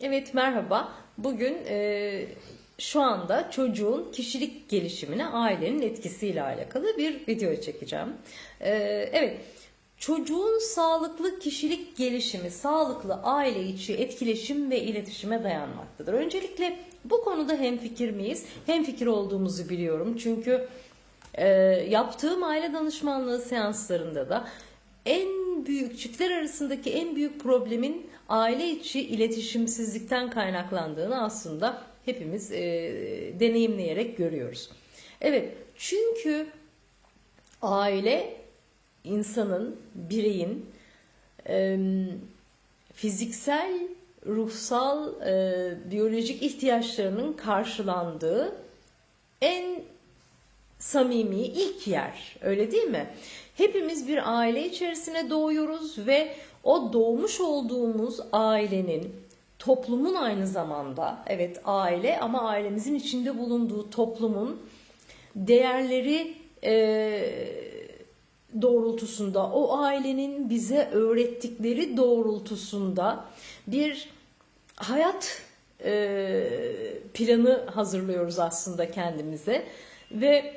Evet merhaba. Bugün e, şu anda çocuğun kişilik gelişimine ailenin etkisiyle alakalı bir video çekeceğim. E, evet çocuğun sağlıklı kişilik gelişimi sağlıklı aile içi etkileşim ve iletişime dayanmaktadır. Öncelikle bu konuda hemfikir miyiz? Hemfikir olduğumuzu biliyorum çünkü e, yaptığım aile danışmanlığı seanslarında da en büyük çiftler arasındaki en büyük problemin aile içi iletişimsizlikten kaynaklandığını aslında hepimiz e, deneyimleyerek görüyoruz. Evet çünkü aile insanın, bireyin e, fiziksel, ruhsal, e, biyolojik ihtiyaçlarının karşılandığı en samimi ilk yer. Öyle değil mi? Hepimiz bir aile içerisine doğuyoruz ve o doğmuş olduğumuz ailenin toplumun aynı zamanda evet aile ama ailemizin içinde bulunduğu toplumun değerleri e, doğrultusunda o ailenin bize öğrettikleri doğrultusunda bir hayat e, planı hazırlıyoruz aslında kendimize ve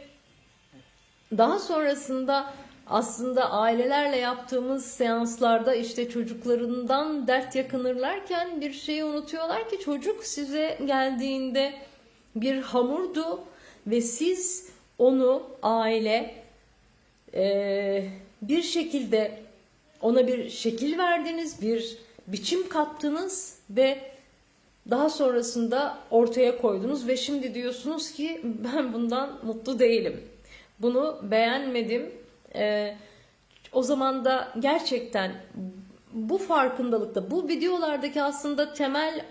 daha sonrasında aslında ailelerle yaptığımız seanslarda işte çocuklarından dert yakınırlarken bir şeyi unutuyorlar ki çocuk size geldiğinde bir hamurdu ve siz onu aile e, bir şekilde ona bir şekil verdiniz, bir biçim kattınız ve daha sonrasında ortaya koydunuz ve şimdi diyorsunuz ki ben bundan mutlu değilim. Bunu beğenmedim. Ee, o zaman da gerçekten bu farkındalıkta, bu videolardaki aslında temel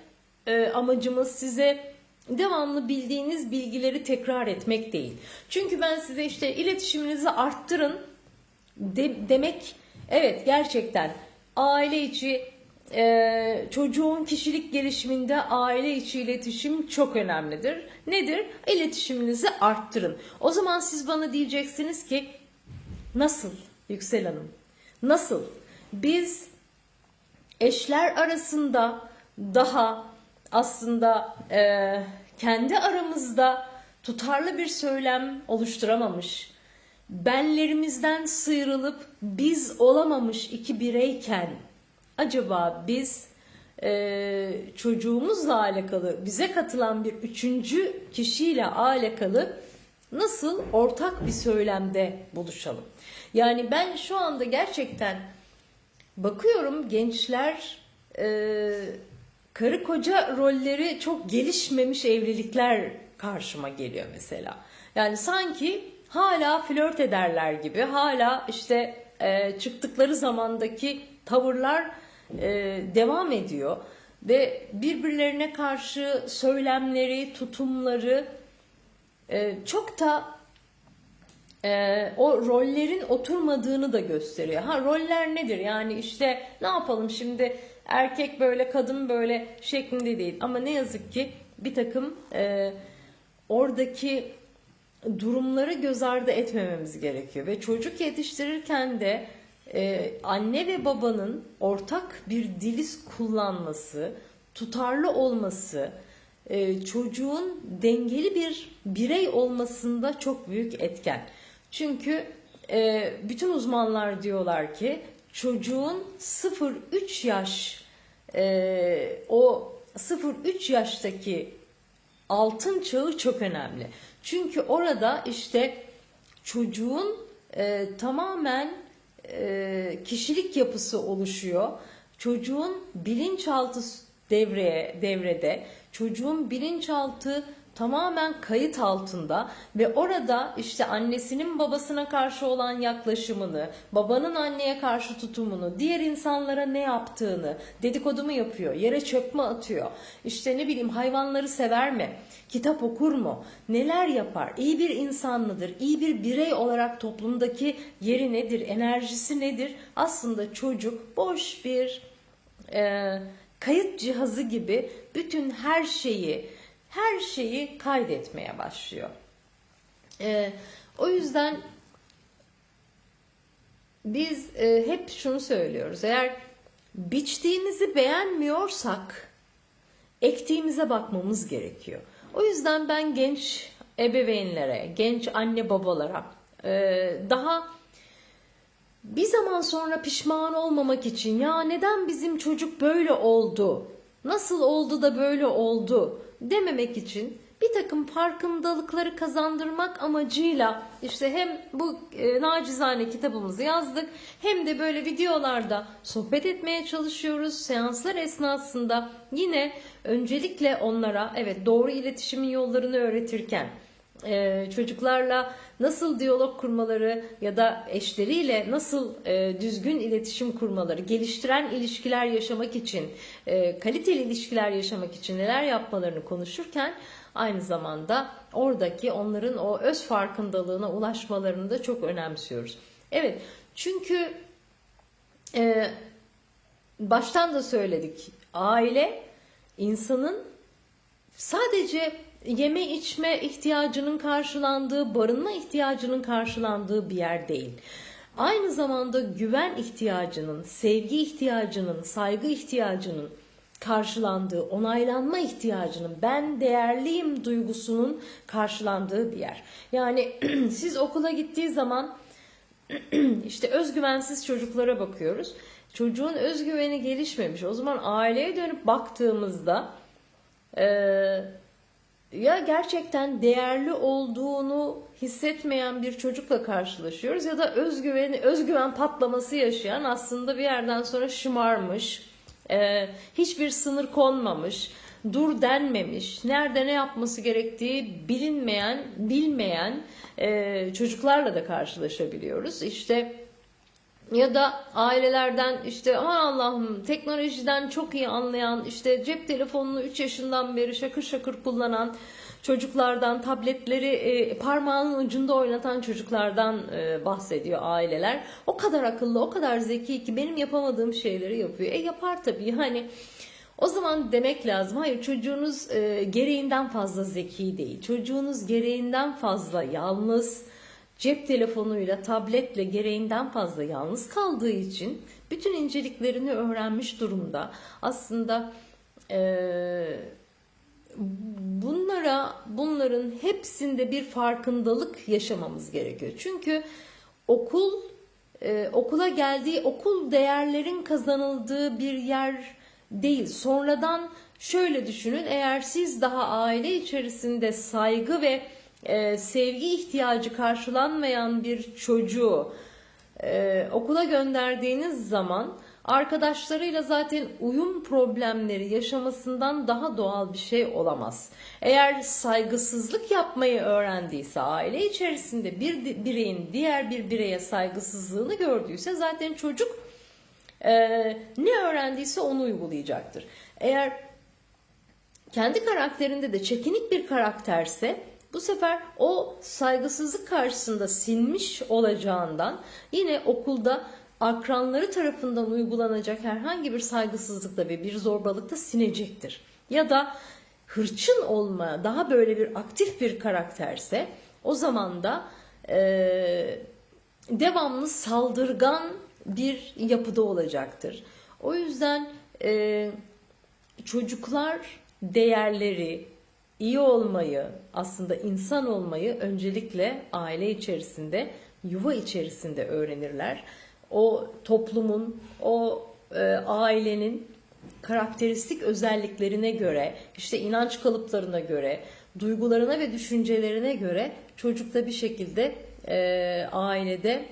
e, amacımız size devamlı bildiğiniz bilgileri tekrar etmek değil. Çünkü ben size işte iletişiminizi arttırın de, demek evet gerçekten aile içi e, çocuğun kişilik gelişiminde aile içi iletişim çok önemlidir. Nedir? İletişiminizi arttırın. O zaman siz bana diyeceksiniz ki nasıl Yüksel Hanım? Nasıl? Biz eşler arasında daha aslında e, kendi aramızda tutarlı bir söylem oluşturamamış, benlerimizden sıyrılıp biz olamamış iki bireyken acaba biz e, çocuğumuzla alakalı bize katılan bir üçüncü kişiyle alakalı nasıl ortak bir söylemde buluşalım? Yani ben şu anda gerçekten bakıyorum gençler e, karı koca rolleri çok gelişmemiş evlilikler karşıma geliyor mesela. Yani sanki hala flört ederler gibi, hala işte e, çıktıkları zamandaki tavırlar e, devam ediyor ve birbirlerine karşı söylemleri, tutumları e, çok da e, o rollerin oturmadığını da gösteriyor. Ha roller nedir? Yani işte ne yapalım şimdi erkek böyle kadın böyle şeklinde değil. Ama ne yazık ki bir takım e, oradaki durumları göz ardı etmememiz gerekiyor. Ve çocuk yetiştirirken de e, anne ve babanın ortak bir dili kullanması, tutarlı olması, e, çocuğun dengeli bir birey olmasında çok büyük etken. Çünkü e, bütün uzmanlar diyorlar ki çocuğun 0-3 yaş e, o 0-3 yaştaki altın çağı çok önemli. Çünkü orada işte çocuğun tamamen kişilik yapısı oluşuyor. Çocuğun bilinçaltı devreye devrede. Çocuğun bilinçaltı tamamen kayıt altında ve orada işte annesinin babasına karşı olan yaklaşımını, babanın anneye karşı tutumunu, diğer insanlara ne yaptığını, dedikodu mu yapıyor, yere çöp mü atıyor, işte ne bileyim hayvanları sever mi, kitap okur mu, neler yapar, iyi bir insan mıdır, iyi bir birey olarak toplumdaki yeri nedir, enerjisi nedir? Aslında çocuk boş bir e, kayıt cihazı gibi bütün her şeyi her şeyi kaydetmeye başlıyor. Ee, o yüzden biz e, hep şunu söylüyoruz. Eğer biçtiğimizi beğenmiyorsak ektiğimize bakmamız gerekiyor. O yüzden ben genç ebeveynlere, genç anne babalara e, daha bir zaman sonra pişman olmamak için ya neden bizim çocuk böyle oldu, nasıl oldu da böyle oldu dememek için bir takım farkındalıkları kazandırmak amacıyla işte hem bu e, nacizane kitabımızı yazdık hem de böyle videolarda sohbet etmeye çalışıyoruz. Seanslar esnasında yine öncelikle onlara evet doğru iletişimin yollarını öğretirken e, çocuklarla nasıl diyalog kurmaları ya da eşleriyle nasıl e, düzgün iletişim kurmaları, geliştiren ilişkiler yaşamak için, e, kaliteli ilişkiler yaşamak için neler yapmalarını konuşurken aynı zamanda oradaki onların o öz farkındalığına ulaşmalarını da çok önemsiyoruz. Evet çünkü e, baştan da söyledik aile insanın sadece yeme içme ihtiyacının karşılandığı, barınma ihtiyacının karşılandığı bir yer değil. Aynı zamanda güven ihtiyacının, sevgi ihtiyacının, saygı ihtiyacının karşılandığı, onaylanma ihtiyacının, ben değerliyim duygusunun karşılandığı bir yer. Yani siz okula gittiği zaman işte özgüvensiz çocuklara bakıyoruz. Çocuğun özgüveni gelişmemiş. O zaman aileye dönüp baktığımızda e, ya gerçekten değerli olduğunu hissetmeyen bir çocukla karşılaşıyoruz ya da özgüveni, özgüven patlaması yaşayan aslında bir yerden sonra şımarmış, e, hiçbir sınır konmamış, dur denmemiş, nerede ne yapması gerektiği bilinmeyen, bilmeyen e, çocuklarla da karşılaşabiliyoruz. İşte ya da ailelerden işte aman Allah'ım teknolojiden çok iyi anlayan işte cep telefonunu 3 yaşından beri şakır şakır kullanan çocuklardan tabletleri e, parmağının ucunda oynatan çocuklardan e, bahsediyor aileler. O kadar akıllı, o kadar zeki ki benim yapamadığım şeyleri yapıyor. E yapar tabii hani o zaman demek lazım hayır çocuğunuz e, gereğinden fazla zeki değil. Çocuğunuz gereğinden fazla yalnız cep telefonuyla, tabletle gereğinden fazla yalnız kaldığı için bütün inceliklerini öğrenmiş durumda. Aslında e, bunlara, bunların hepsinde bir farkındalık yaşamamız gerekiyor. Çünkü okul, e, okula geldiği, okul değerlerin kazanıldığı bir yer değil. Sonradan şöyle düşünün, eğer siz daha aile içerisinde saygı ve e, sevgi ihtiyacı karşılanmayan bir çocuğu e, okula gönderdiğiniz zaman arkadaşlarıyla zaten uyum problemleri yaşamasından daha doğal bir şey olamaz. Eğer saygısızlık yapmayı öğrendiyse aile içerisinde bir bireyin diğer bir bireye saygısızlığını gördüyse zaten çocuk e, ne öğrendiyse onu uygulayacaktır. Eğer kendi karakterinde de çekinik bir karakterse bu sefer o saygısızlık karşısında sinmiş olacağından yine okulda akranları tarafından uygulanacak herhangi bir saygısızlıkta ve bir zorbalıkta sinecektir. Ya da hırçın olma, daha böyle bir aktif bir karakterse o zaman da e, devamlı saldırgan bir yapıda olacaktır. O yüzden e, çocuklar değerleri, iyi olmayı, aslında insan olmayı öncelikle aile içerisinde, yuva içerisinde öğrenirler. O toplumun, o e, ailenin karakteristik özelliklerine göre, işte inanç kalıplarına göre, duygularına ve düşüncelerine göre çocukta bir şekilde e, ailede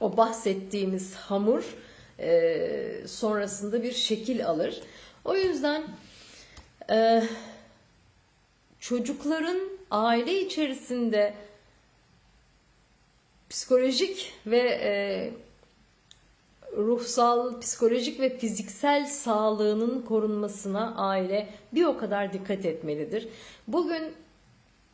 o bahsettiğimiz hamur e, sonrasında bir şekil alır. O yüzden e, çocukların aile içerisinde psikolojik ve e, ruhsal, psikolojik ve fiziksel sağlığının korunmasına aile bir o kadar dikkat etmelidir. Bugün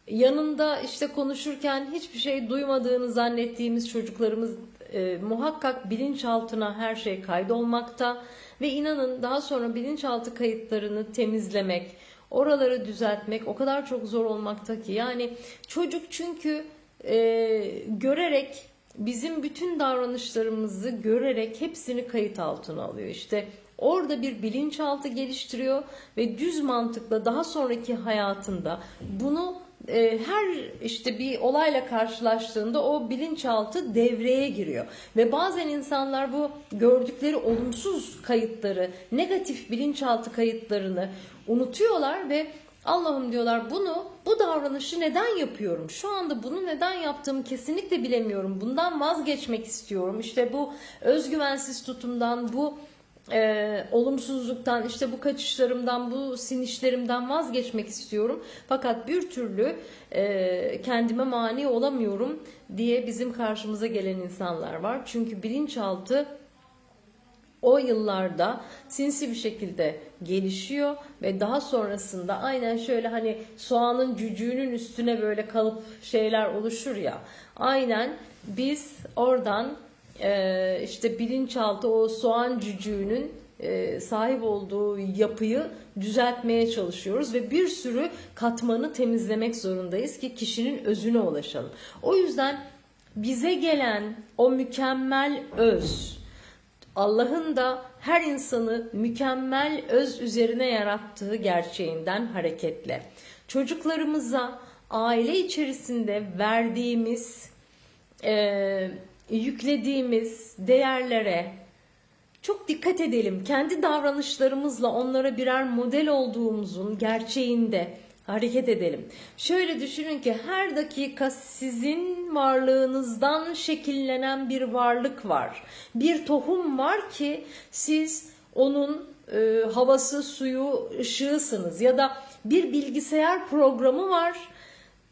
yanında işte konuşurken hiçbir şey duymadığını zannettiğimiz çocuklarımız e, muhakkak bilinçaltına her şey kaydolmakta ve inanın daha sonra bilinçaltı kayıtlarını temizlemek, oraları düzeltmek o kadar çok zor olmakta ki. Yani çocuk çünkü e, görerek bizim bütün davranışlarımızı görerek hepsini kayıt altına alıyor. İşte Orada bir bilinçaltı geliştiriyor ve düz mantıkla daha sonraki hayatında bunu e, her işte bir olayla karşılaştığında o bilinçaltı devreye giriyor. Ve bazen insanlar bu gördükleri olumsuz kayıtları, negatif bilinçaltı kayıtlarını unutuyorlar ve Allah'ım diyorlar bunu, bu davranışı neden yapıyorum? Şu anda bunu neden yaptığımı kesinlikle bilemiyorum. Bundan vazgeçmek istiyorum. İşte bu özgüvensiz tutumdan, bu e, olumsuzluktan, işte bu kaçışlarımdan, bu sinişlerimden vazgeçmek istiyorum. Fakat bir türlü e, kendime mani olamıyorum diye bizim karşımıza gelen insanlar var. Çünkü bilinçaltı o yıllarda sinsi bir şekilde gelişiyor ve daha sonrasında aynen şöyle hani soğanın cücüğünün üstüne böyle kalıp şeyler oluşur ya aynen biz oradan e, işte bilinçaltı o soğan cücüğünün e, sahip olduğu yapıyı düzeltmeye çalışıyoruz ve bir sürü katmanı temizlemek zorundayız ki kişinin özüne ulaşalım. O yüzden bize gelen o mükemmel öz, Allah'ın da her insanı mükemmel öz üzerine yarattığı gerçeğinden hareketle çocuklarımıza aile içerisinde verdiğimiz, e, yüklediğimiz değerlere çok dikkat edelim. Kendi davranışlarımızla onlara birer model olduğumuzun gerçeğinde hareket edelim. Şöyle düşünün ki her dakika sizin varlığınızdan şekillenen bir varlık var. Bir tohum var ki siz onun e, havası, suyu, ışığısınız ya da bir bilgisayar programı var.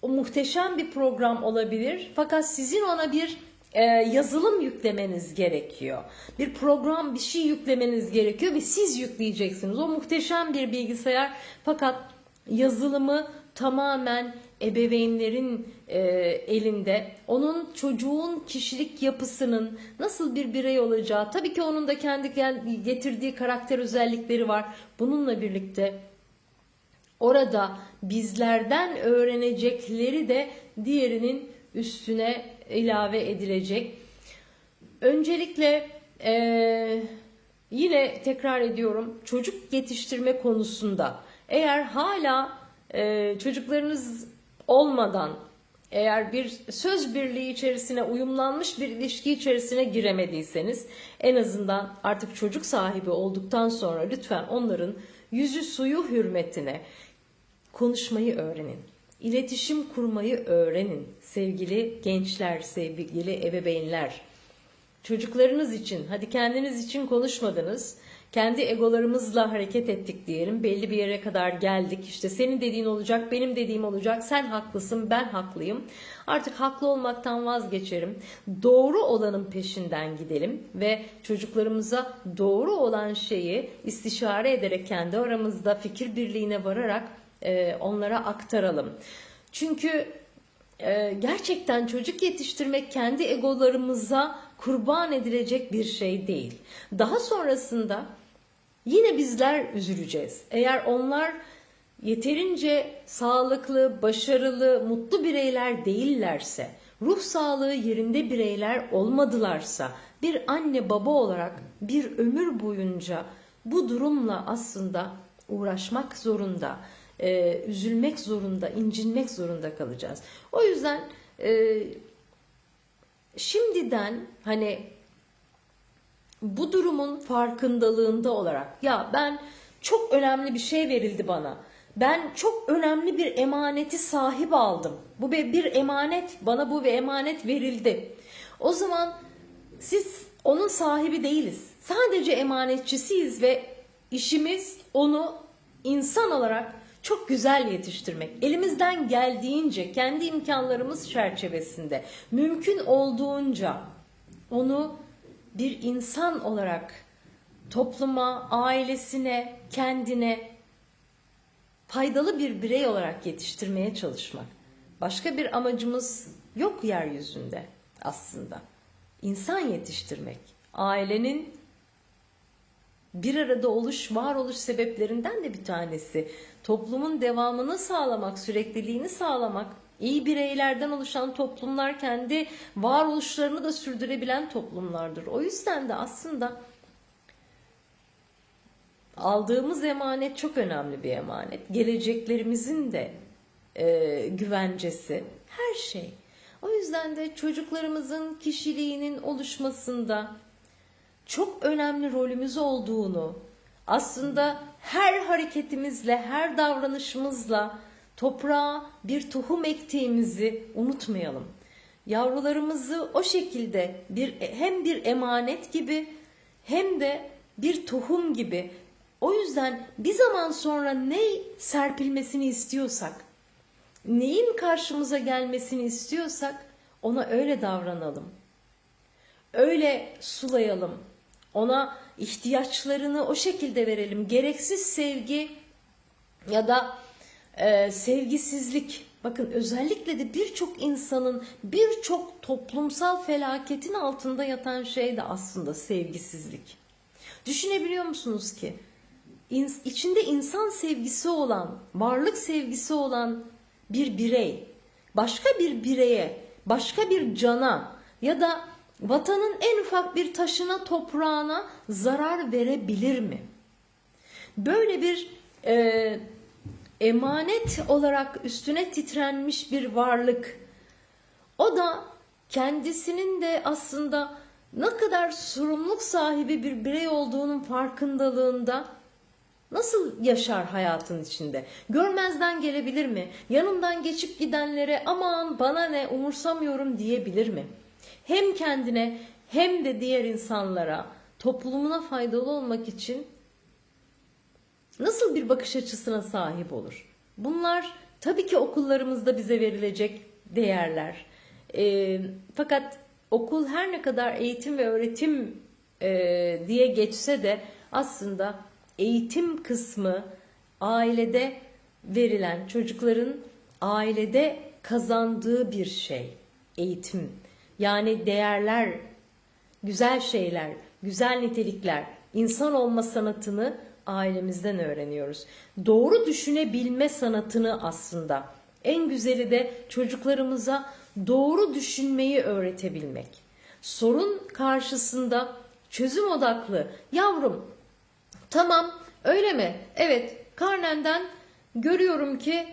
O muhteşem bir program olabilir. Fakat sizin ona bir e, yazılım yüklemeniz gerekiyor. Bir program, bir şey yüklemeniz gerekiyor ve siz yükleyeceksiniz. O muhteşem bir bilgisayar fakat yazılımı tamamen ebeveynlerin e, elinde. Onun çocuğun kişilik yapısının nasıl bir birey olacağı, tabii ki onun da kendi getirdiği karakter özellikleri var. Bununla birlikte orada bizlerden öğrenecekleri de diğerinin üstüne ilave edilecek. Öncelikle e, yine tekrar ediyorum çocuk yetiştirme konusunda eğer hala e, çocuklarınız olmadan eğer bir söz birliği içerisine uyumlanmış bir ilişki içerisine giremediyseniz en azından artık çocuk sahibi olduktan sonra lütfen onların yüzü suyu hürmetine konuşmayı öğrenin. İletişim kurmayı öğrenin sevgili gençler, sevgili ebeveynler. Çocuklarınız için, hadi kendiniz için konuşmadınız kendi egolarımızla hareket ettik diyelim. Belli bir yere kadar geldik. İşte senin dediğin olacak, benim dediğim olacak. Sen haklısın, ben haklıyım. Artık haklı olmaktan vazgeçerim. Doğru olanın peşinden gidelim ve çocuklarımıza doğru olan şeyi istişare ederek kendi aramızda fikir birliğine vararak e, onlara aktaralım. Çünkü e, gerçekten çocuk yetiştirmek kendi egolarımıza kurban edilecek bir şey değil. Daha sonrasında yine bizler üzüleceğiz. Eğer onlar yeterince sağlıklı, başarılı, mutlu bireyler değillerse, ruh sağlığı yerinde bireyler olmadılarsa, bir anne baba olarak bir ömür boyunca bu durumla aslında uğraşmak zorunda, e, üzülmek zorunda, incinmek zorunda kalacağız. O yüzden e, şimdiden hani bu durumun farkındalığında olarak ya ben çok önemli bir şey verildi bana. Ben çok önemli bir emaneti sahip aldım. Bu bir emanet, bana bu bir emanet verildi. O zaman siz onun sahibi değiliz. Sadece emanetçisiyiz ve işimiz onu insan olarak çok güzel yetiştirmek. Elimizden geldiğince kendi imkanlarımız çerçevesinde mümkün olduğunca onu bir insan olarak topluma, ailesine, kendine faydalı bir birey olarak yetiştirmeye çalışmak. Başka bir amacımız yok yeryüzünde aslında. İnsan yetiştirmek. Ailenin bir arada oluş, varoluş sebeplerinden de bir tanesi. Toplumun devamını sağlamak, sürekliliğini sağlamak. İyi bireylerden oluşan toplumlar kendi varoluşlarını da sürdürebilen toplumlardır. O yüzden de aslında aldığımız emanet çok önemli bir emanet. Geleceklerimizin de e, güvencesi, her şey. O yüzden de çocuklarımızın kişiliğinin oluşmasında çok önemli rolümüz olduğunu, aslında her hareketimizle, her davranışımızla toprağa bir tohum ektiğimizi unutmayalım. Yavrularımızı o şekilde bir hem bir emanet gibi hem de bir tohum gibi. O yüzden bir zaman sonra ne serpilmesini istiyorsak, neyin karşımıza gelmesini istiyorsak ona öyle davranalım. Öyle sulayalım. Ona ihtiyaçlarını o şekilde verelim. Gereksiz sevgi ya da e, sevgisizlik. Bakın özellikle de birçok insanın birçok toplumsal felaketin altında yatan şey de aslında sevgisizlik. Düşünebiliyor musunuz ki? İn, içinde insan sevgisi olan, varlık sevgisi olan bir birey, başka bir bireye, başka bir cana ya da vatanın en ufak bir taşına, toprağına zarar verebilir mi? Böyle bir e, emanet olarak üstüne titrenmiş bir varlık. O da kendisinin de aslında ne kadar sorumluluk sahibi bir birey olduğunun farkındalığında nasıl yaşar hayatın içinde? Görmezden gelebilir mi? Yanından geçip gidenlere aman bana ne umursamıyorum diyebilir mi? Hem kendine hem de diğer insanlara toplumuna faydalı olmak için nasıl bir bakış açısına sahip olur? Bunlar tabii ki okullarımızda bize verilecek değerler. E, fakat okul her ne kadar eğitim ve öğretim e, diye geçse de aslında eğitim kısmı ailede verilen çocukların ailede kazandığı bir şey. Eğitim. Yani değerler, güzel şeyler, güzel nitelikler, insan olma sanatını ailemizden öğreniyoruz. Doğru düşünebilme sanatını aslında. En güzeli de çocuklarımıza doğru düşünmeyi öğretebilmek. Sorun karşısında çözüm odaklı. Yavrum tamam öyle mi? Evet karnenden görüyorum ki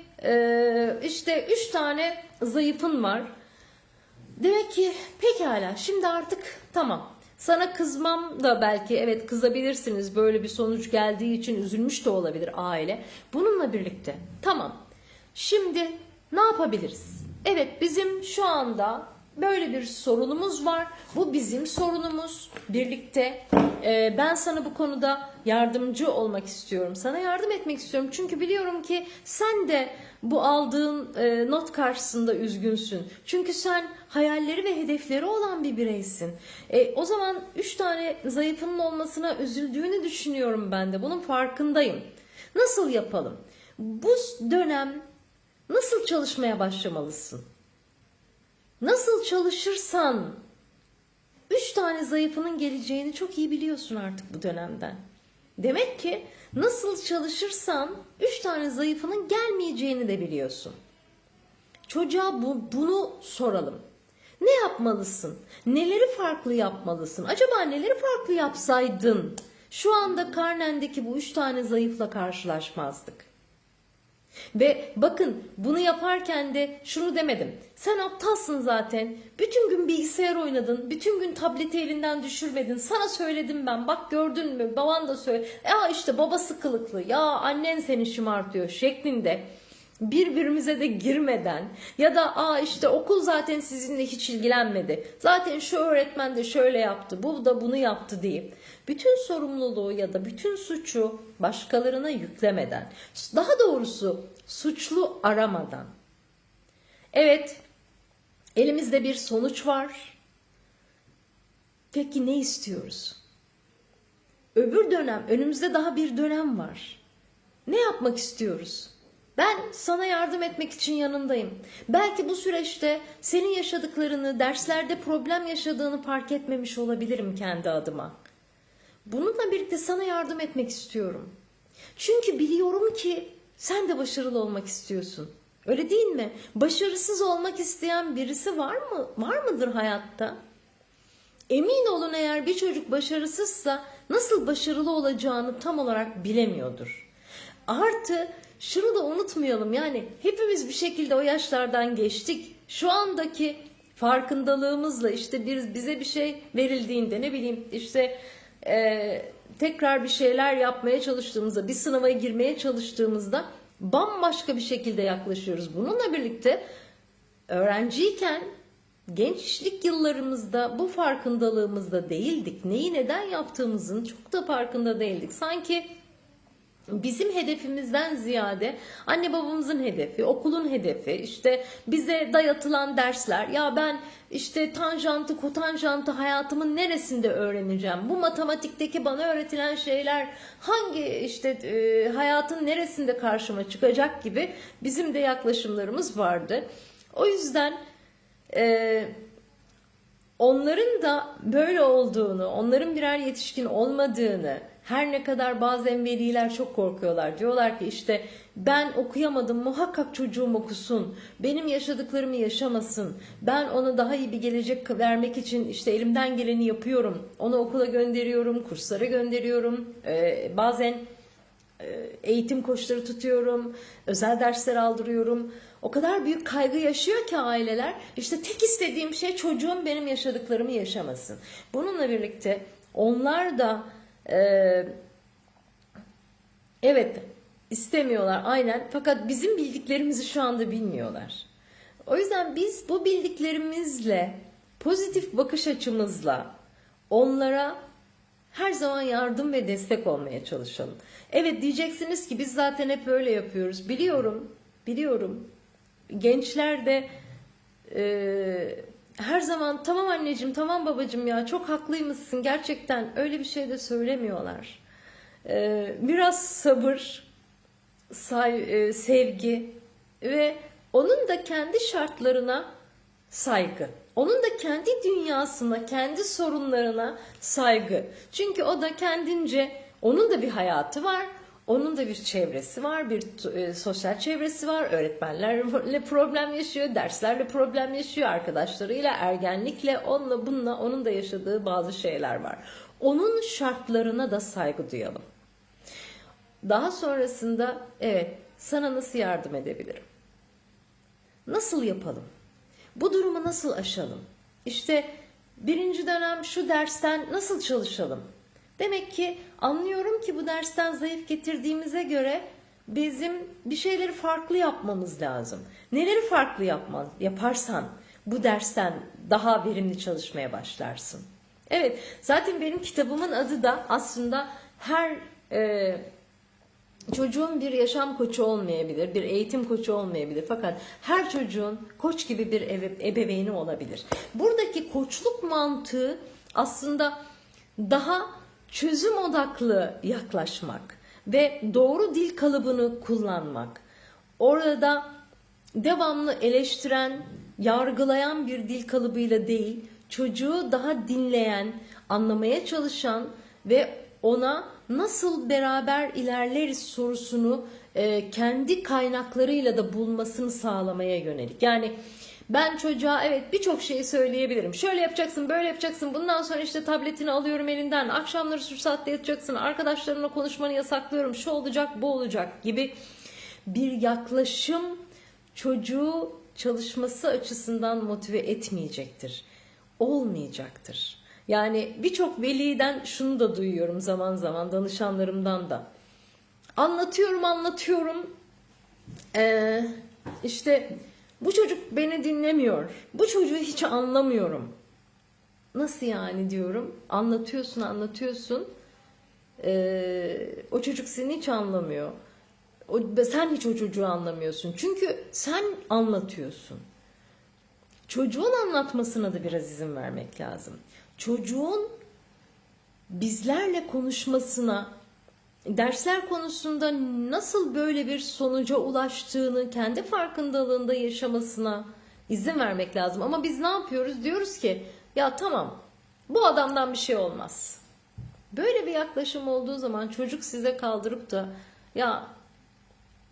işte üç tane zayıfın var. Demek ki pekala şimdi artık tamam sana kızmam da belki evet kızabilirsiniz böyle bir sonuç geldiği için üzülmüş de olabilir aile. Bununla birlikte tamam şimdi ne yapabiliriz? Evet bizim şu anda böyle bir sorunumuz var. Bu bizim sorunumuz. Birlikte e, ben sana bu konuda yardımcı olmak istiyorum. Sana yardım etmek istiyorum. Çünkü biliyorum ki sen de bu aldığın e, not karşısında üzgünsün. Çünkü sen hayalleri ve hedefleri olan bir bireysin. E, o zaman üç tane zayıfının olmasına üzüldüğünü düşünüyorum ben de. Bunun farkındayım. Nasıl yapalım? Bu dönem nasıl çalışmaya başlamalısın? Nasıl çalışırsan üç tane zayıfının geleceğini çok iyi biliyorsun artık bu dönemden. Demek ki nasıl çalışırsan üç tane zayıfının gelmeyeceğini de biliyorsun. Çocuğa bu, bunu soralım. Ne yapmalısın? Neleri farklı yapmalısın? Acaba neleri farklı yapsaydın? Şu anda karnendeki bu üç tane zayıfla karşılaşmazdık. Ve bakın bunu yaparken de şunu demedim. Sen aptalsın zaten. Bütün gün bilgisayar oynadın. Bütün gün tableti elinden düşürmedin. Sana söyledim ben. Bak gördün mü? Baban da söyle. Ya işte babası kılıklı. Ya annen seni şımartıyor şeklinde birbirimize de girmeden ya da aa işte okul zaten sizinle hiç ilgilenmedi. Zaten şu öğretmen de şöyle yaptı, bu da bunu yaptı deyip bütün sorumluluğu ya da bütün suçu başkalarına yüklemeden, daha doğrusu suçlu aramadan. Evet, elimizde bir sonuç var. Peki ne istiyoruz? Öbür dönem, önümüzde daha bir dönem var. Ne yapmak istiyoruz? Ben sana yardım etmek için yanındayım. Belki bu süreçte senin yaşadıklarını, derslerde problem yaşadığını fark etmemiş olabilirim kendi adıma. Bununla birlikte sana yardım etmek istiyorum. Çünkü biliyorum ki sen de başarılı olmak istiyorsun. Öyle değil mi? Başarısız olmak isteyen birisi var mı? Var mıdır hayatta? emin olun eğer bir çocuk başarısızsa nasıl başarılı olacağını tam olarak bilemiyordur. Artı şunu da unutmayalım yani hepimiz bir şekilde o yaşlardan geçtik. Şu andaki farkındalığımızla işte bir, bize bir şey verildiğinde ne bileyim işte e, tekrar bir şeyler yapmaya çalıştığımızda bir sınava girmeye çalıştığımızda bambaşka bir şekilde yaklaşıyoruz. Bununla birlikte öğrenciyken gençlik yıllarımızda bu farkındalığımızda değildik. Neyi neden yaptığımızın çok da farkında değildik. Sanki bizim hedefimizden ziyade anne babamızın hedefi, okulun hedefi, işte bize dayatılan dersler. Ya ben işte tanjantı, kotanjantı hayatımın neresinde öğreneceğim? Bu matematikteki bana öğretilen şeyler hangi işte e, hayatın neresinde karşıma çıkacak gibi bizim de yaklaşımlarımız vardı. O yüzden e, onların da böyle olduğunu, onların birer yetişkin olmadığını, her ne kadar bazen veliler çok korkuyorlar. Diyorlar ki işte ben okuyamadım muhakkak çocuğum okusun. Benim yaşadıklarımı yaşamasın. Ben ona daha iyi bir gelecek vermek için işte elimden geleni yapıyorum. Onu okula gönderiyorum, kurslara gönderiyorum. Ee, bazen e, eğitim koçları tutuyorum, özel dersler aldırıyorum. O kadar büyük kaygı yaşıyor ki aileler. İşte tek istediğim şey çocuğum benim yaşadıklarımı yaşamasın. Bununla birlikte onlar da ee, evet istemiyorlar aynen fakat bizim bildiklerimizi şu anda bilmiyorlar. O yüzden biz bu bildiklerimizle pozitif bakış açımızla onlara her zaman yardım ve destek olmaya çalışalım. Evet diyeceksiniz ki biz zaten hep öyle yapıyoruz. Biliyorum, biliyorum. Gençler de e, her zaman tamam anneciğim tamam babacığım ya çok haklıymışsın gerçekten öyle bir şey de söylemiyorlar. Ee, biraz sabır, say, e, sevgi ve onun da kendi şartlarına saygı. Onun da kendi dünyasına, kendi sorunlarına saygı. Çünkü o da kendince onun da bir hayatı var. Onun da bir çevresi var, bir e, sosyal çevresi var. Öğretmenlerle problem yaşıyor, derslerle problem yaşıyor, arkadaşlarıyla, ergenlikle, onunla bununla onun da yaşadığı bazı şeyler var. Onun şartlarına da saygı duyalım. Daha sonrasında evet sana nasıl yardım edebilirim? Nasıl yapalım? Bu durumu nasıl aşalım? İşte birinci dönem şu dersten nasıl çalışalım? Demek ki anlıyorum ki bu dersten zayıf getirdiğimize göre bizim bir şeyleri farklı yapmamız lazım. Neleri farklı yapman, yaparsan bu dersten daha verimli çalışmaya başlarsın. Evet, zaten benim kitabımın adı da aslında her e, çocuğun bir yaşam koçu olmayabilir, bir eğitim koçu olmayabilir. Fakat her çocuğun koç gibi bir ebeveyni olabilir. Buradaki koçluk mantığı aslında daha çözüm odaklı yaklaşmak ve doğru dil kalıbını kullanmak. Orada devamlı eleştiren, yargılayan bir dil kalıbıyla değil, çocuğu daha dinleyen, anlamaya çalışan ve ona nasıl beraber ilerleriz sorusunu e, kendi kaynaklarıyla da bulmasını sağlamaya yönelik. Yani ben çocuğa evet birçok şeyi söyleyebilirim. Şöyle yapacaksın, böyle yapacaksın. Bundan sonra işte tabletini alıyorum elinden. Akşamları şu saatte yatacaksın. Arkadaşlarımla konuşmanı yasaklıyorum. Şu olacak, bu olacak gibi bir yaklaşım çocuğu çalışması açısından motive etmeyecektir. Olmayacaktır. Yani birçok veliden şunu da duyuyorum zaman zaman danışanlarımdan da. Anlatıyorum, anlatıyorum. Ee, işte bu çocuk beni dinlemiyor. Bu çocuğu hiç anlamıyorum. Nasıl yani diyorum. Anlatıyorsun anlatıyorsun. Ee, o çocuk seni hiç anlamıyor. O, sen hiç o çocuğu anlamıyorsun. Çünkü sen anlatıyorsun. Çocuğun anlatmasına da biraz izin vermek lazım. Çocuğun bizlerle konuşmasına, dersler konusunda nasıl böyle bir sonuca ulaştığını kendi farkındalığında yaşamasına izin vermek lazım. Ama biz ne yapıyoruz? Diyoruz ki ya tamam bu adamdan bir şey olmaz. Böyle bir yaklaşım olduğu zaman çocuk size kaldırıp da ya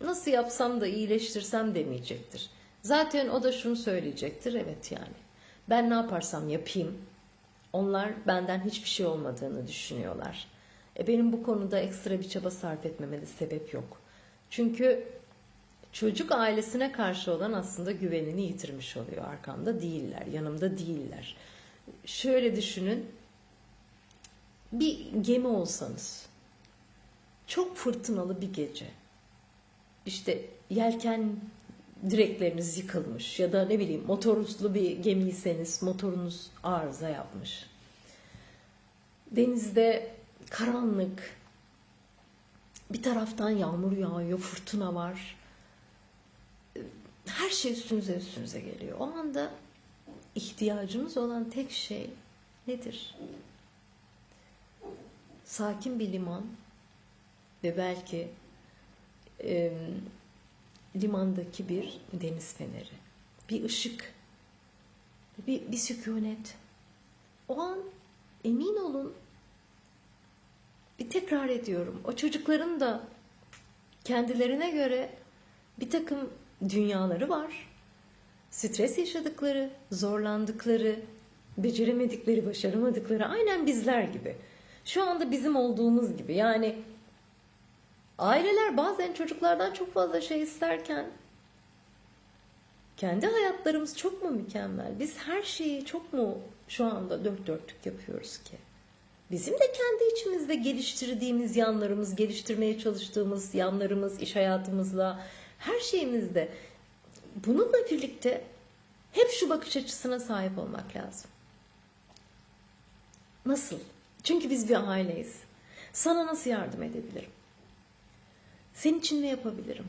nasıl yapsam da iyileştirsem demeyecektir. Zaten o da şunu söyleyecektir. Evet yani ben ne yaparsam yapayım Onlar benden hiçbir şey olmadığını düşünüyorlar. E benim bu konuda ekstra bir çaba sarf etmeme de sebep yok. Çünkü çocuk ailesine karşı olan aslında güvenini yitirmiş oluyor. Arkamda değiller, yanımda değiller. Şöyle düşünün. Bir gemi olsanız. Çok fırtınalı bir gece. İşte yelken direkleriniz yıkılmış ya da ne bileyim motorlu bir gemiyseniz motorunuz arıza yapmış. Denizde karanlık, bir taraftan yağmur yağıyor, fırtına var. Her şey üstünüze üstünüze geliyor. O anda ihtiyacımız olan tek şey nedir? Sakin bir liman ve belki e, limandaki bir deniz feneri, bir ışık, bir, bir sükunet. O an emin olun bir tekrar ediyorum. O çocukların da kendilerine göre bir takım dünyaları var. Stres yaşadıkları, zorlandıkları, beceremedikleri, başaramadıkları aynen bizler gibi. Şu anda bizim olduğumuz gibi. Yani aileler bazen çocuklardan çok fazla şey isterken kendi hayatlarımız çok mu mükemmel? Biz her şeyi çok mu şu anda dört dörtlük yapıyoruz ki? Bizim de kendi içimizde geliştirdiğimiz yanlarımız, geliştirmeye çalıştığımız yanlarımız, iş hayatımızla, her şeyimizde. Bununla birlikte hep şu bakış açısına sahip olmak lazım. Nasıl? Çünkü biz bir aileyiz. Sana nasıl yardım edebilirim? Senin için ne yapabilirim?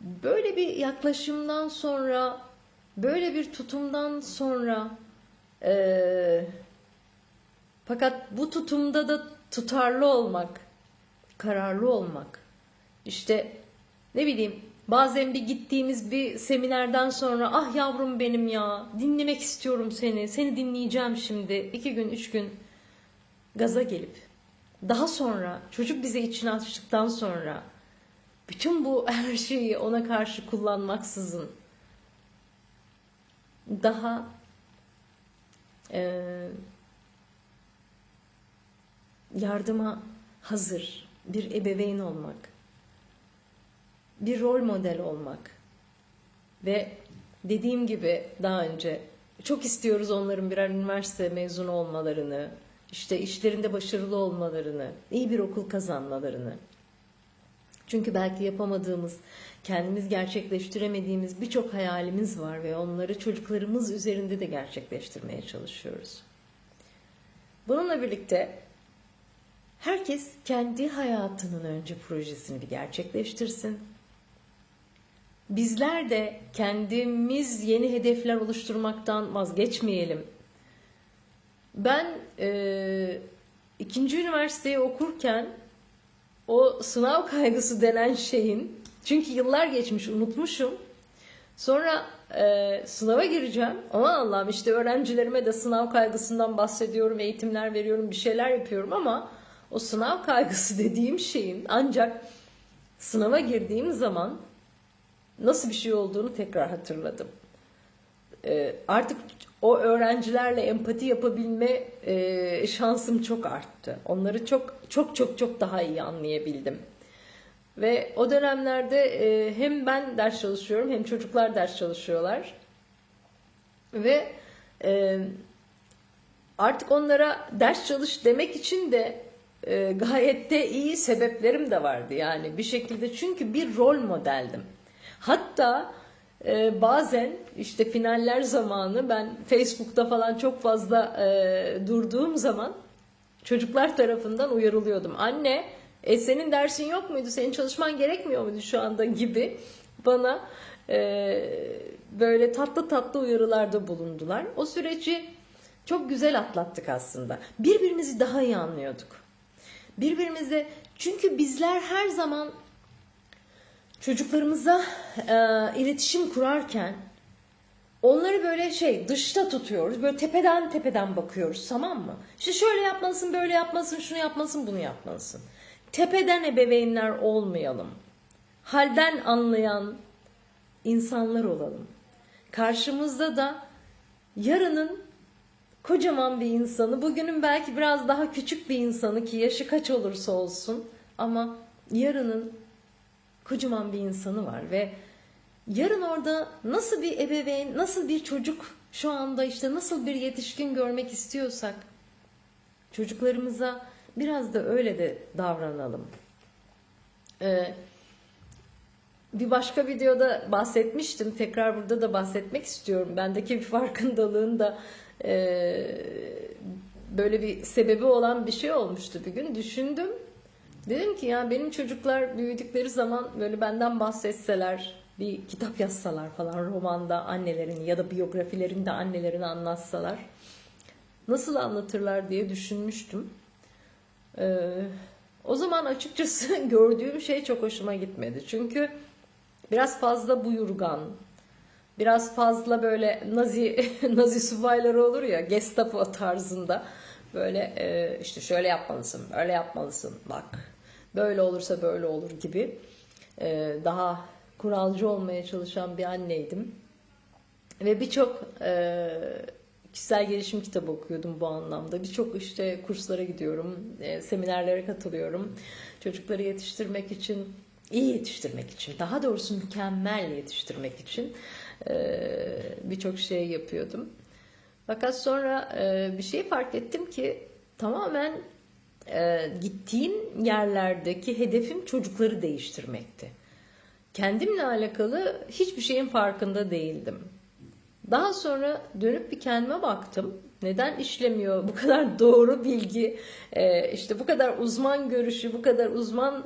Böyle bir yaklaşımdan sonra, böyle bir tutumdan sonra ee, fakat bu tutumda da tutarlı olmak, kararlı olmak. İşte ne bileyim bazen bir gittiğimiz bir seminerden sonra ah yavrum benim ya dinlemek istiyorum seni, seni dinleyeceğim şimdi iki gün üç gün gaza gelip daha sonra çocuk bize içine açtıktan sonra bütün bu her şeyi ona karşı kullanmaksızın daha e, yardıma hazır bir ebeveyn olmak, bir rol model olmak ve dediğim gibi daha önce çok istiyoruz onların birer üniversite mezunu olmalarını, işte işlerinde başarılı olmalarını, iyi bir okul kazanmalarını. Çünkü belki yapamadığımız, kendimiz gerçekleştiremediğimiz birçok hayalimiz var ve onları çocuklarımız üzerinde de gerçekleştirmeye çalışıyoruz. Bununla birlikte Herkes kendi hayatının önce projesini bir gerçekleştirsin. Bizler de kendimiz yeni hedefler oluşturmaktan vazgeçmeyelim. Ben e, ikinci üniversiteyi okurken o sınav kaygısı denen şeyin çünkü yıllar geçmiş unutmuşum. Sonra e, sınava gireceğim. Aman Allah'ım işte öğrencilerime de sınav kaygısından bahsediyorum, eğitimler veriyorum, bir şeyler yapıyorum ama o sınav kaygısı dediğim şeyin ancak sınava girdiğim zaman nasıl bir şey olduğunu tekrar hatırladım. Ee, artık o öğrencilerle empati yapabilme e, şansım çok arttı. Onları çok çok çok çok daha iyi anlayabildim. Ve o dönemlerde e, hem ben ders çalışıyorum hem çocuklar ders çalışıyorlar. Ve e, artık onlara ders çalış demek için de e, gayet de iyi sebeplerim de vardı yani bir şekilde çünkü bir rol modeldim. Hatta e, bazen işte finaller zamanı ben Facebook'ta falan çok fazla e, durduğum zaman çocuklar tarafından uyarılıyordum. Anne e, senin dersin yok muydu? Senin çalışman gerekmiyor muydu şu anda gibi bana e, böyle tatlı tatlı uyarılarda bulundular. O süreci çok güzel atlattık aslında. Birbirimizi daha iyi anlıyorduk birbirimize çünkü bizler her zaman çocuklarımıza e, iletişim kurarken onları böyle şey dışta tutuyoruz. Böyle tepeden tepeden bakıyoruz tamam mı? İşte şöyle yapmalısın, böyle yapmalısın, şunu yapmalısın, bunu yapmalısın. Tepeden ebeveynler olmayalım. Halden anlayan insanlar olalım. Karşımızda da yarının kocaman bir insanı, bugünün belki biraz daha küçük bir insanı ki yaşı kaç olursa olsun ama yarının kocaman bir insanı var ve yarın orada nasıl bir ebeveyn, nasıl bir çocuk şu anda işte nasıl bir yetişkin görmek istiyorsak çocuklarımıza biraz da öyle de davranalım. Ee, bir başka videoda bahsetmiştim. Tekrar burada da bahsetmek istiyorum. Bendeki bir farkındalığın da e, böyle bir sebebi olan bir şey olmuştu bir gün. Düşündüm. Dedim ki ya benim çocuklar büyüdükleri zaman böyle benden bahsetseler, bir kitap yazsalar falan romanda annelerini ya da biyografilerinde annelerini anlatsalar nasıl anlatırlar diye düşünmüştüm. Ee, o zaman açıkçası gördüğüm şey çok hoşuma gitmedi. Çünkü biraz fazla buyurgan, biraz fazla böyle Nazi Nazi subayları olur ya Gestapo tarzında. Böyle e, işte şöyle yapmalısın, böyle yapmalısın bak. Böyle olursa böyle olur gibi. E, daha kuralcı olmaya çalışan bir anneydim. Ve birçok e, kişisel gelişim kitabı okuyordum bu anlamda. Birçok işte kurslara gidiyorum, e, seminerlere katılıyorum. Çocukları yetiştirmek için, iyi yetiştirmek için, daha doğrusu mükemmel yetiştirmek için e, birçok şey yapıyordum. Fakat sonra e, bir şey fark ettim ki tamamen e, gittiğim yerlerdeki hedefim çocukları değiştirmekti. Kendimle alakalı hiçbir şeyin farkında değildim. Daha sonra dönüp bir kendime baktım. Neden işlemiyor bu kadar doğru bilgi, işte bu kadar uzman görüşü, bu kadar uzman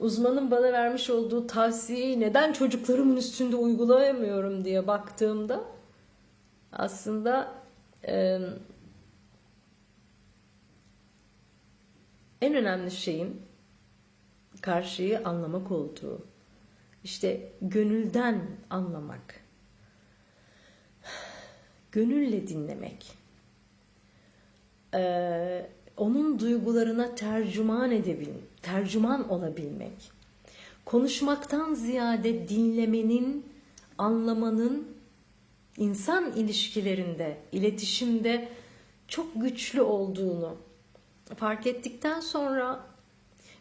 uzmanın bana vermiş olduğu tavsiyeyi neden çocuklarımın üstünde uygulayamıyorum diye baktığımda aslında e, en önemli şeyin karşıyı anlamak olduğu. İşte gönülden anlamak gönülle dinlemek, ee, onun duygularına tercüman edebilmek, tercüman olabilmek, konuşmaktan ziyade dinlemenin, anlamanın insan ilişkilerinde, iletişimde çok güçlü olduğunu fark ettikten sonra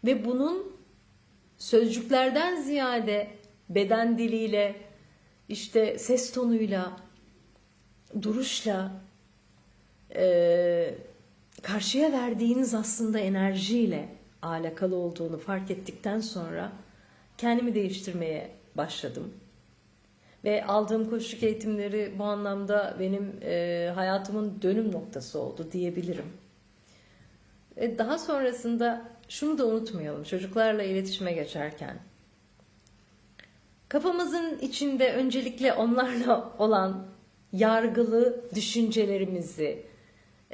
ve bunun sözcüklerden ziyade beden diliyle, işte ses tonuyla, duruşla e, karşıya verdiğiniz aslında enerjiyle alakalı olduğunu fark ettikten sonra kendimi değiştirmeye başladım. Ve aldığım koşuluk eğitimleri bu anlamda benim e, hayatımın dönüm noktası oldu diyebilirim. E, daha sonrasında şunu da unutmayalım çocuklarla iletişime geçerken. Kafamızın içinde öncelikle onlarla olan yargılı düşüncelerimizi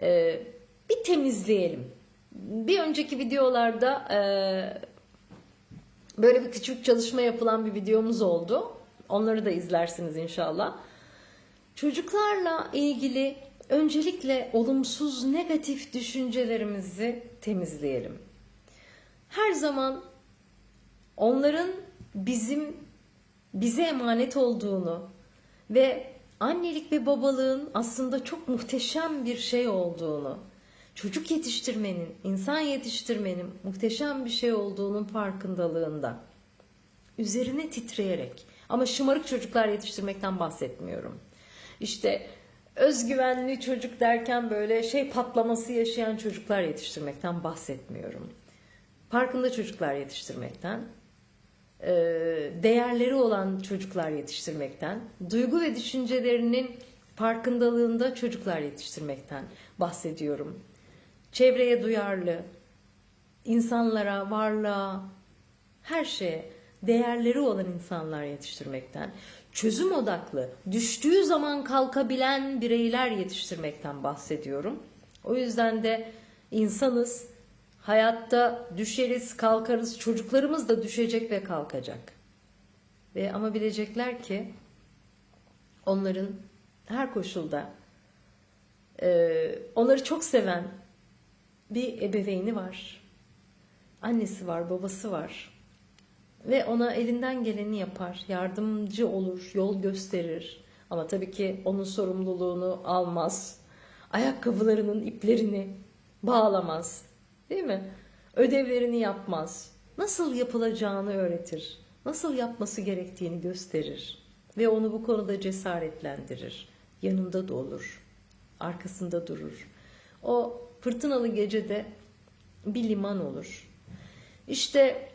e, bir temizleyelim. Bir önceki videolarda e, böyle bir küçük çalışma yapılan bir videomuz oldu. Onları da izlersiniz inşallah. Çocuklarla ilgili öncelikle olumsuz negatif düşüncelerimizi temizleyelim. Her zaman onların bizim bize emanet olduğunu ve annelik ve babalığın aslında çok muhteşem bir şey olduğunu, çocuk yetiştirmenin, insan yetiştirmenin muhteşem bir şey olduğunun farkındalığında. Üzerine titreyerek ama şımarık çocuklar yetiştirmekten bahsetmiyorum. İşte özgüvenli çocuk derken böyle şey patlaması yaşayan çocuklar yetiştirmekten bahsetmiyorum. Farkında çocuklar yetiştirmekten, e, değerleri olan çocuklar yetiştirmekten, duygu ve düşüncelerinin farkındalığında çocuklar yetiştirmekten bahsediyorum. Çevreye duyarlı, insanlara, varlığa, her şeye değerleri olan insanlar yetiştirmekten, çözüm odaklı, düştüğü zaman kalkabilen bireyler yetiştirmekten bahsediyorum. O yüzden de insanız, Hayatta düşeriz, kalkarız, çocuklarımız da düşecek ve kalkacak. Ve ama bilecekler ki onların her koşulda onları çok seven bir ebeveyni var. Annesi var, babası var. Ve ona elinden geleni yapar, yardımcı olur, yol gösterir. Ama tabii ki onun sorumluluğunu almaz. Ayakkabılarının iplerini bağlamaz. Değil mi? Ödevlerini yapmaz. Nasıl yapılacağını öğretir. Nasıl yapması gerektiğini gösterir. Ve onu bu konuda cesaretlendirir. Yanında da olur. Arkasında durur. O fırtınalı gecede bir liman olur. İşte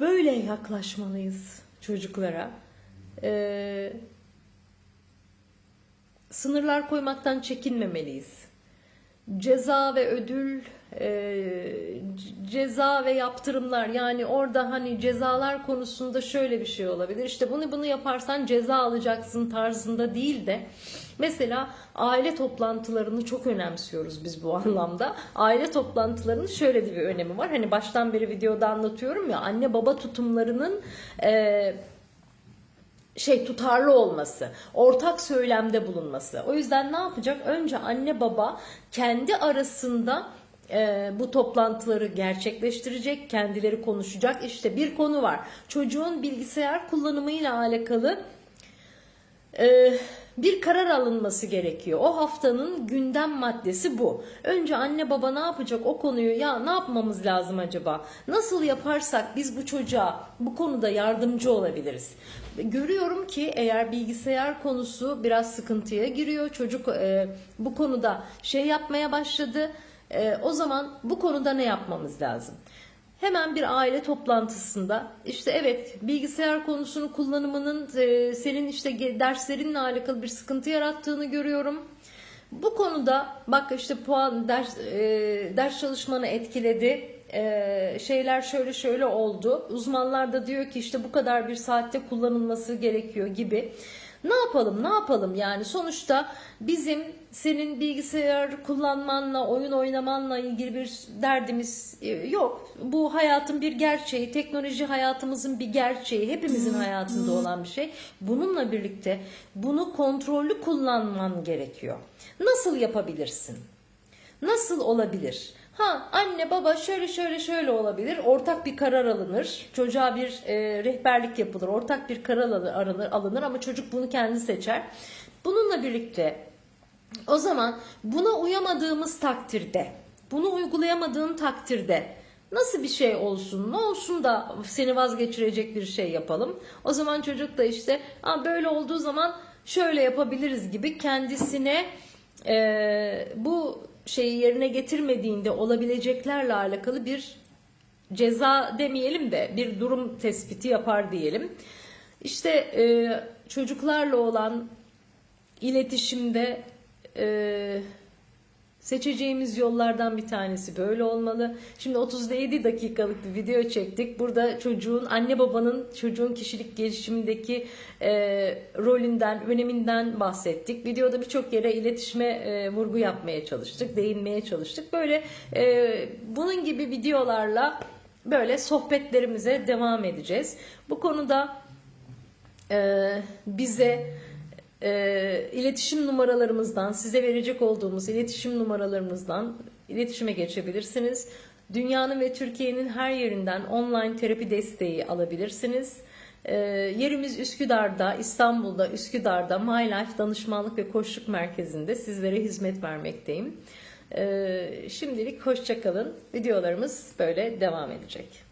böyle yaklaşmalıyız çocuklara. Ee, sınırlar koymaktan çekinmemeliyiz. Ceza ve ödül, e, ceza ve yaptırımlar yani orada hani cezalar konusunda şöyle bir şey olabilir. İşte bunu bunu yaparsan ceza alacaksın tarzında değil de mesela aile toplantılarını çok önemsiyoruz biz bu anlamda. Aile toplantılarının şöyle bir önemi var. Hani baştan beri videoda anlatıyorum ya anne baba tutumlarının e, şey tutarlı olması, ortak söylemde bulunması. O yüzden ne yapacak? Önce anne baba kendi arasında e, bu toplantıları gerçekleştirecek, kendileri konuşacak. İşte bir konu var. Çocuğun bilgisayar kullanımıyla alakalı e, bir karar alınması gerekiyor. O haftanın gündem maddesi bu. Önce anne baba ne yapacak o konuyu ya ne yapmamız lazım acaba? Nasıl yaparsak biz bu çocuğa bu konuda yardımcı olabiliriz? Görüyorum ki eğer bilgisayar konusu biraz sıkıntıya giriyor. Çocuk e, bu konuda şey yapmaya başladı. E, o zaman bu konuda ne yapmamız lazım? Hemen bir aile toplantısında işte evet bilgisayar konusunun kullanımının e, senin işte derslerinle alakalı bir sıkıntı yarattığını görüyorum. Bu konuda bak işte puan ders e, ders çalışmanı etkiledi. E, şeyler şöyle şöyle oldu. Uzmanlar da diyor ki işte bu kadar bir saatte kullanılması gerekiyor gibi. Ne yapalım ne yapalım yani sonuçta bizim senin bilgisayar kullanmanla oyun oynamanla ilgili bir derdimiz e, yok. Bu hayatın bir gerçeği teknoloji hayatımızın bir gerçeği hepimizin hayatında olan bir şey. Bununla birlikte bunu kontrollü kullanman gerekiyor. Nasıl yapabilirsin? Nasıl olabilir? Ha anne baba şöyle şöyle şöyle olabilir. Ortak bir karar alınır. Çocuğa bir e, rehberlik yapılır. Ortak bir karar alınır, alınır ama çocuk bunu kendi seçer. Bununla birlikte o zaman buna uyamadığımız takdirde, bunu uygulayamadığın takdirde nasıl bir şey olsun, ne olsun da seni vazgeçirecek bir şey yapalım. O zaman çocuk da işte "Aa, böyle olduğu zaman şöyle yapabiliriz gibi kendisine e, bu şeyi yerine getirmediğinde olabileceklerle alakalı bir ceza demeyelim de bir durum tespiti yapar diyelim. İşte e, çocuklarla olan iletişimde e, seçeceğimiz yollardan bir tanesi böyle olmalı. Şimdi 37 dakikalık bir video çektik. Burada çocuğun, anne babanın çocuğun kişilik gelişimindeki e, rolünden, öneminden bahsettik. Videoda birçok yere iletişime e, vurgu yapmaya çalıştık, değinmeye çalıştık. Böyle e, bunun gibi videolarla böyle sohbetlerimize devam edeceğiz. Bu konuda e, bize e, iletişim numaralarımızdan size verecek olduğumuz iletişim numaralarımızdan iletişime geçebilirsiniz. Dünyanın ve Türkiye'nin her yerinden online terapi desteği alabilirsiniz. E, yerimiz Üsküdar'da, İstanbul'da, Üsküdar'da My Danışmanlık ve Koçluk Merkezi'nde sizlere hizmet vermekteyim. E, şimdilik hoşçakalın. Videolarımız böyle devam edecek.